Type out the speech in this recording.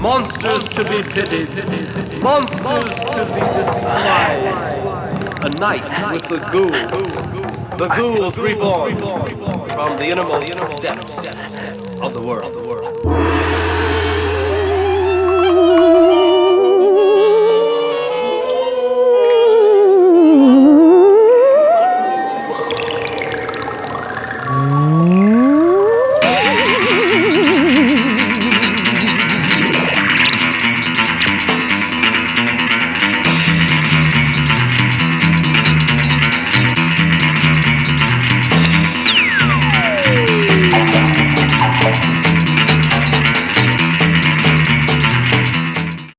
monsters to be pitied, monsters to be despised. A night with the ghouls, the ghouls reborn from the innermost depths of the world.